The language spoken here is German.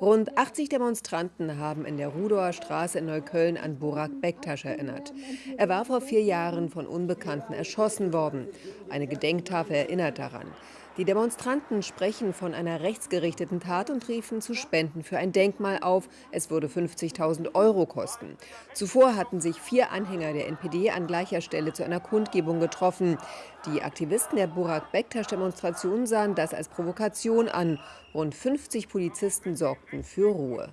Rund 80 Demonstranten haben in der Rudower Straße in Neukölln an Burak Bektasch erinnert. Er war vor vier Jahren von Unbekannten erschossen worden. Eine Gedenktafel erinnert daran. Die Demonstranten sprechen von einer rechtsgerichteten Tat und riefen zu Spenden für ein Denkmal auf. Es würde 50.000 Euro kosten. Zuvor hatten sich vier Anhänger der NPD an gleicher Stelle zu einer Kundgebung getroffen. Die Aktivisten der Burak Bektasch-Demonstration sahen das als Provokation an. Rund 50 Polizisten sorgten für Ruhe.